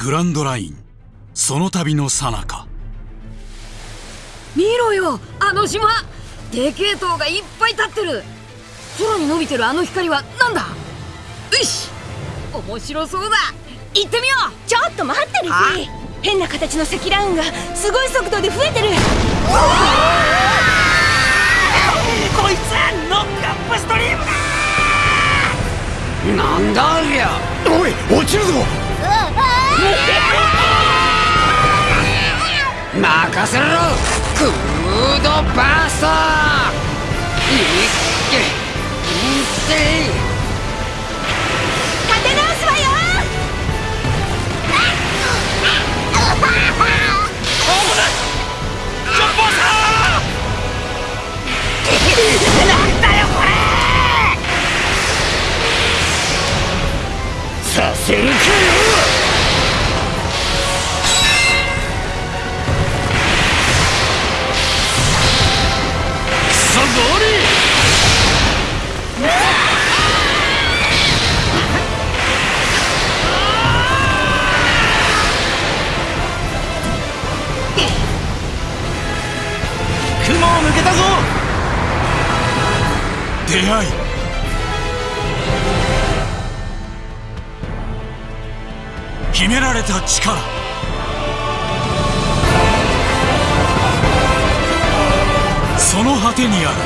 グランドライン。その旅の最中。見ろよあの島。でけえ塔がいっぱい立ってる。空に伸びてるあの光はなんだ。よし面白そうだ。行ってみよう。ちょっと待ってルフィ変な形の積乱雲がすごい速度で増えてる。こいつノックアップストリームだなんだありゃ！おい落ちるぞ任せろ。クードバーストいっけ。いっ立て直すわよ。ジョンボーさなんだよこれ。させるかよ雲を抜けたぞ。出会い。秘められた力。その果てにある。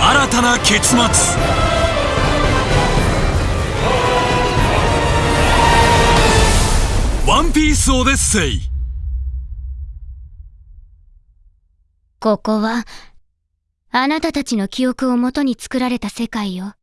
新たな結末。ンピースオデッセイここは、あなたたちの記憶をもとに作られた世界よ。